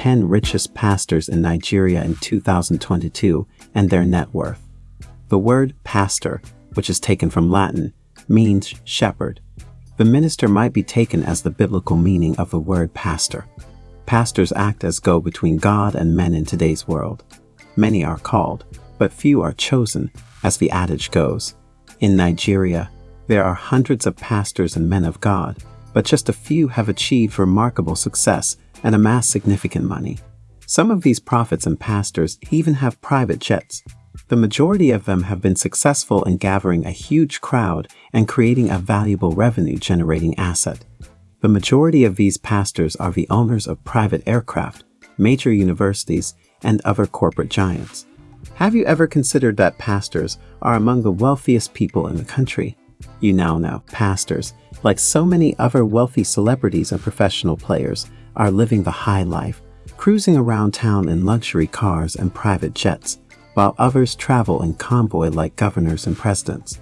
10 richest pastors in Nigeria in 2022 and their net worth. The word pastor, which is taken from Latin, means shepherd. The minister might be taken as the biblical meaning of the word pastor. Pastors act as go between God and men in today's world. Many are called, but few are chosen, as the adage goes. In Nigeria, there are hundreds of pastors and men of God, but just a few have achieved remarkable success and amassed significant money. Some of these prophets and pastors even have private jets. The majority of them have been successful in gathering a huge crowd and creating a valuable revenue generating asset. The majority of these pastors are the owners of private aircraft, major universities, and other corporate giants. Have you ever considered that pastors are among the wealthiest people in the country? You now know pastors, like so many other wealthy celebrities and professional players, are living the high life, cruising around town in luxury cars and private jets, while others travel in convoy like governors and presidents.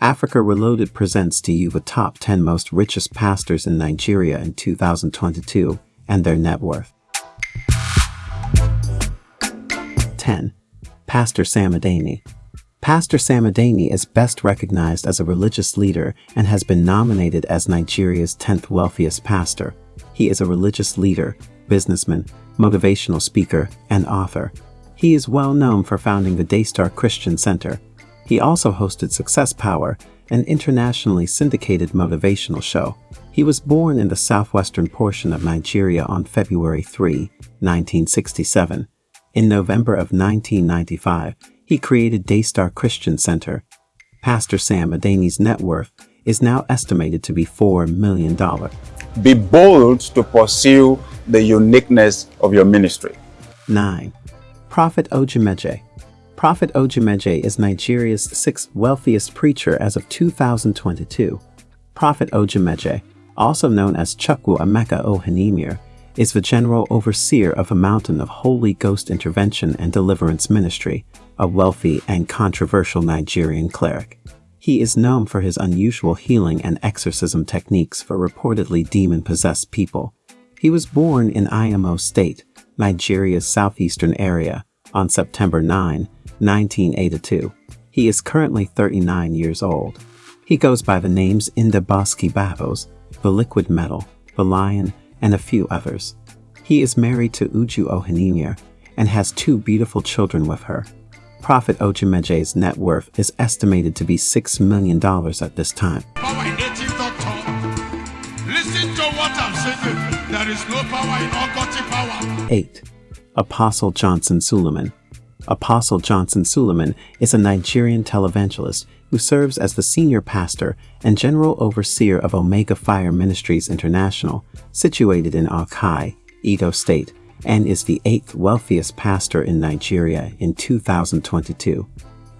Africa Reloaded presents to you the top 10 most richest pastors in Nigeria in 2022 and their net worth. 10. Pastor Sam Adeyemi Pastor Sam Adeyemi is best recognized as a religious leader and has been nominated as Nigeria's 10th wealthiest pastor. He is a religious leader, businessman, motivational speaker, and author. He is well known for founding the Daystar Christian Center, he also hosted Success Power, an internationally syndicated motivational show. He was born in the southwestern portion of Nigeria on February 3, 1967. In November of 1995, he created Daystar Christian Center. Pastor Sam Adeyemi's net worth is now estimated to be $4 million. Be bold to pursue the uniqueness of your ministry. 9. Prophet Odumeje Prophet Odumeje is Nigeria's sixth wealthiest preacher as of 2022. Prophet Odumeje, also known as Chukwuemeka Ohanaemere, is the general overseer of a mountain of Holy Ghost Intervention and Deliverance Ministry, a wealthy and controversial Nigerian cleric. He is known for his unusual healing and exorcism techniques for reportedly demon-possessed people. He was born in Imo State, Nigeria's southeastern area, on September 9, 1982. He is currently 39 years old. He goes by the names Indaboski Bahose, the Liquid Metal, the Lion, and a few others. He is married to Uju Ohanaemere and has two beautiful children with her. Prophet Odumeje's net worth is estimated to be $6 million at this time. No 8. Apostle Johnson Suleiman Apostle Johnson Suleiman is a Nigerian televangelist who serves as the senior pastor and general overseer of Omega Fire Ministries International, situated in Auchi, Edo State, and is the eighth wealthiest pastor in Nigeria in 2022.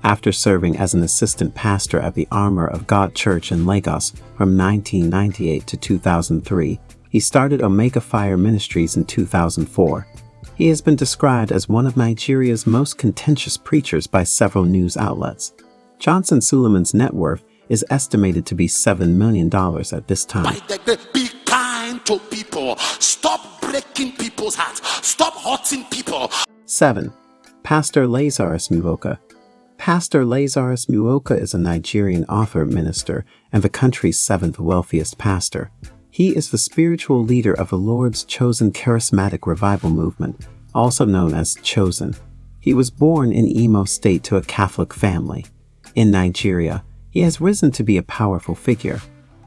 After serving as an assistant pastor at the Armor of God Church in Lagos from 1998 to 2003, he started Omega Fire Ministries in 2004 he has been described as one of Nigeria's most contentious preachers by several news outlets. Johnson Suleiman's net worth is estimated to be $7 million at this time. To people. Stop breaking people's hearts. Stop hurting people. 7. Pastor Lazarus Muoka Pastor Lazarus Muoka is a Nigerian author minister and the country's seventh wealthiest pastor. He is the spiritual leader of the Lord's chosen charismatic revival movement, also known as Chosen. He was born in Imo State to a Catholic family. In Nigeria, he has risen to be a powerful figure.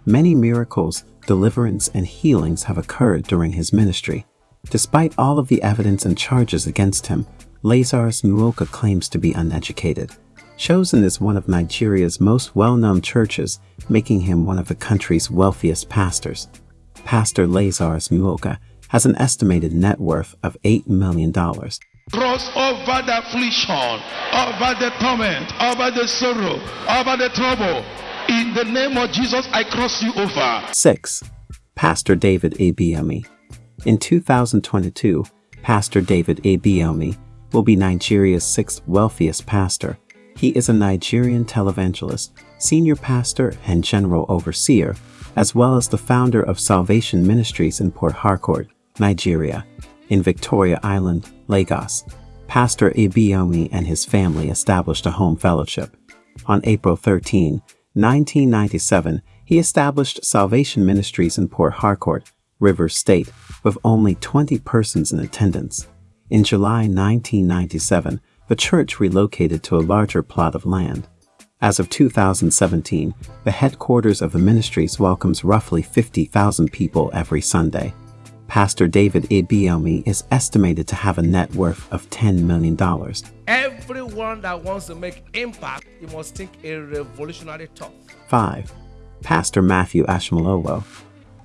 Many miracles, deliverance, and healings have occurred during his ministry. Despite all of the evidence and charges against him, Lazarus Muoka claims to be uneducated. Chosen is one of Nigeria's most well-known churches, making him one of the country's wealthiest pastors. Pastor Lazarus Muoka has an estimated net worth of $8 million. Cross over the affliction, over the torment, over the sorrow, over the trouble. In the name of Jesus, I cross you over. 6. Pastor David Ibiyeomie In 2022, Pastor David Ibiyeomie will be Nigeria's sixth wealthiest pastor. He is a Nigerian televangelist, senior pastor, and general overseer as well as the founder of Salvation Ministries in Port Harcourt, Nigeria. In Victoria Island, Lagos, Pastor Ibiyeomie and his family established a home fellowship. On April 13, 1997, he established Salvation Ministries in Port Harcourt, Rivers State, with only 20 persons in attendance. In July 1997, the church relocated to a larger plot of land. As of 2017, the headquarters of the ministries welcomes roughly 50,000 people every Sunday. Pastor David Ibiyeomie is estimated to have a net worth of $10 million. Everyone that wants to make impact, you must think a revolutionary thought. 5. Pastor Matthew Ashimolowo.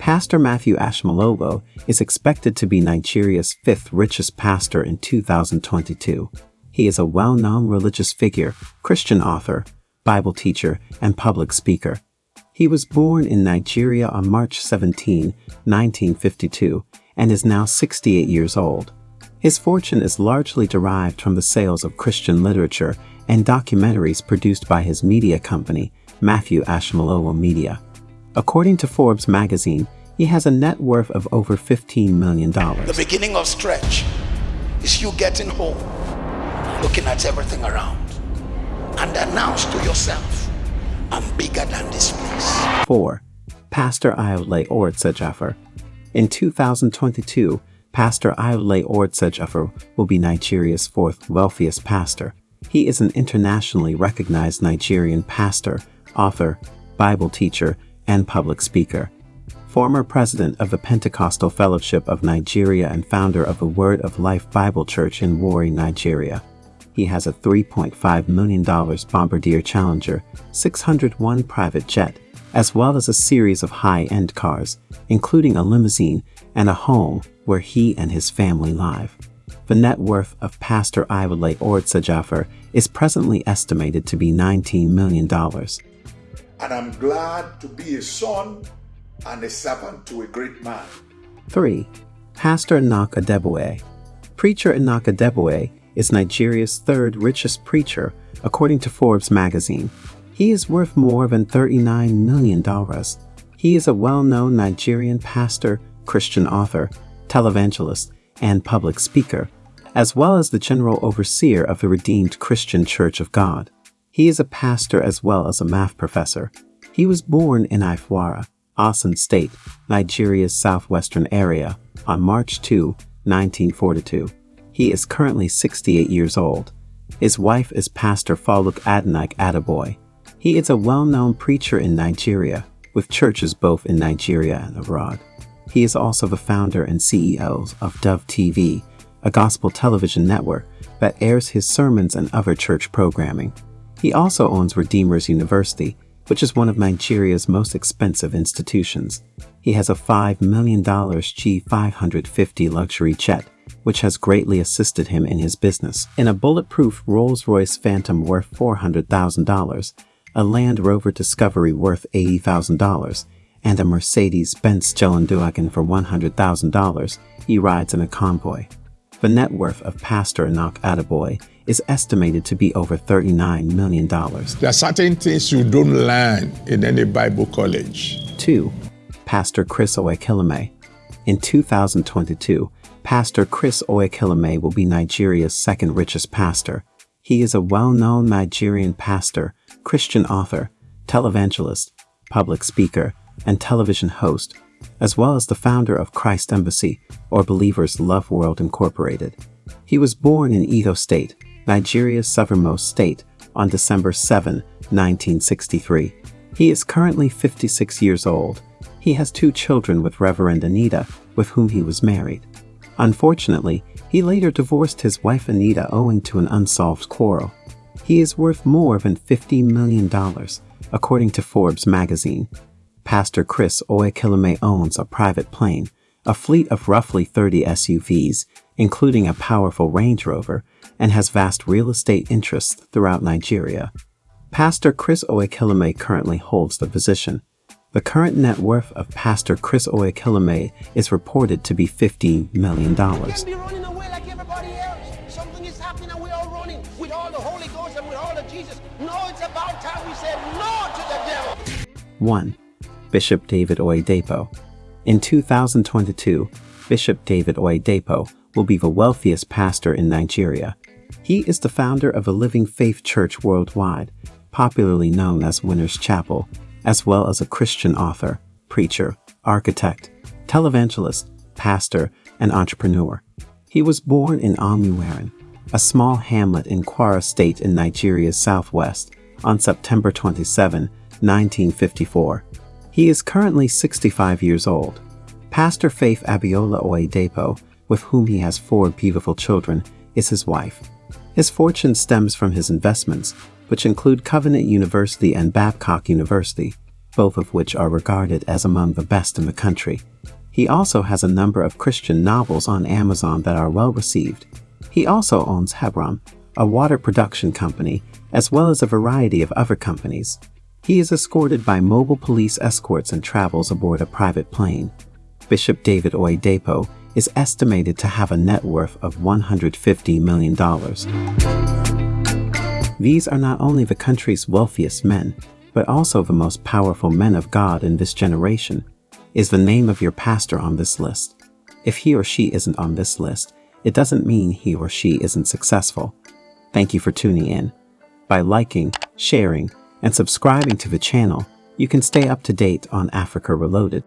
Pastor Matthew Ashimolowo is expected to be Nigeria's fifth richest pastor in 2022. He is a well-known religious figure, Christian author, Bible teacher, and public speaker. He was born in Nigeria on March 17, 1952, and is now 68 years old. His fortune is largely derived from the sales of Christian literature and documentaries produced by his media company, Matthew Ashimolowo Media. According to Forbes magazine, he has a net worth of over $15 million. The beginning of stretch is you getting home, looking at everything around, and announce to yourself, I'm bigger than this place. 4. Pastor Ayodele Oritsejafor. In 2022, Pastor Ayodele Ortsa will be Nigeria's fourth wealthiest pastor. He is an internationally recognized Nigerian pastor, author, Bible teacher, and public speaker. Former president of the Pentecostal Fellowship of Nigeria and founder of the Word of Life Bible Church in Warri, Nigeria. He has a $3.5 million Bombardier Challenger 601 private jet, as well as a series of high-end cars, including a limousine and a home where he and his family live. The net worth of Pastor Ayodele Oritsejafor is presently estimated to be $19 million. And I'm glad to be a son and a servant to a great man. 3. Pastor Enoch Adeboye Preacher Enoch Adeboye is Nigeria's third richest preacher, according to Forbes magazine. He is worth more than $39 million. He is a well-known Nigerian pastor, Christian author, televangelist, and public speaker, as well as the general overseer of the Redeemed Christian Church of God. He is a pastor as well as a math professor. He was born in Ifewara, Osun State, Nigeria's southwestern area, on March 2, 1942. He is currently 68 years old. His wife is Pastor Foluke Adenike Adeboye. He is a well-known preacher in Nigeria, with churches both in Nigeria and abroad. He is also the founder and CEO of Dove TV, a gospel television network that airs his sermons and other church programming. He also owns Redeemers University, which is one of Nigeria's most expensive institutions. He has a $5 million G550 luxury jet which has greatly assisted him in his business. In a bulletproof Rolls-Royce Phantom worth $400,000, a Land Rover Discovery worth $80,000, and a Mercedes-Benz Geländewagen for $100,000, he rides in a convoy. The net worth of Pastor Enoch Adeboye is estimated to be over $39 million. There are certain things you don't learn in any Bible college. 2. Pastor Chris Oyakhilome. In 2022, Pastor Chris Oyakhilome will be Nigeria's second richest pastor. He is a well-known Nigerian pastor, Christian author, televangelist, public speaker, and television host, as well as the founder of Christ Embassy, or Believers Love World Incorporated. He was born in Edo State, Nigeria's southernmost state, on December 7, 1963. He is currently 56 years old. He has two children with Reverend Anita, with whom he was married. Unfortunately, he later divorced his wife Anita owing to an unsolved quarrel. He is worth more than $50 million, according to Forbes magazine. Pastor Chris Oyakhilome owns a private plane, a fleet of roughly 30 SUVs, including a powerful Range Rover, and has vast real estate interests throughout Nigeria. Pastor Chris Oyakhilome currently holds the position. The current net worth of Pastor Chris Oyakhilome is reported to be $50 million. We said no to the devil. 1. Bishop David Oyedepo In 2022, Bishop David Oyedepo will be the wealthiest pastor in Nigeria. He is the founder of a Living Faith Church worldwide, popularly known as Winners Chapel, as well as a Christian author, preacher, architect, televangelist, pastor, and entrepreneur. He was born in Omu-Aran, a small hamlet in Kwara State in Nigeria's southwest, on September 27, 1954. He is currently 65 years old. Pastor Faith Abiola Oyedepo, with whom he has four beautiful children, is his wife. His fortune stems from his investments, which include Covenant University and Babcock University, both of which are regarded as among the best in the country. He also has a number of Christian novels on Amazon that are well received. He also owns Hebron, a water production company, as well as a variety of other companies. He is escorted by mobile police escorts and travels aboard a private plane. Bishop David Oyedepo is estimated to have a net worth of $150 million. These are not only the country's wealthiest men, but also the most powerful men of God in this generation. Is the name of your pastor on this list? If he or she isn't on this list, it doesn't mean he or she isn't successful. Thank you for tuning in. By liking, sharing, and subscribing to the channel, you can stay up to date on Africa Reloaded.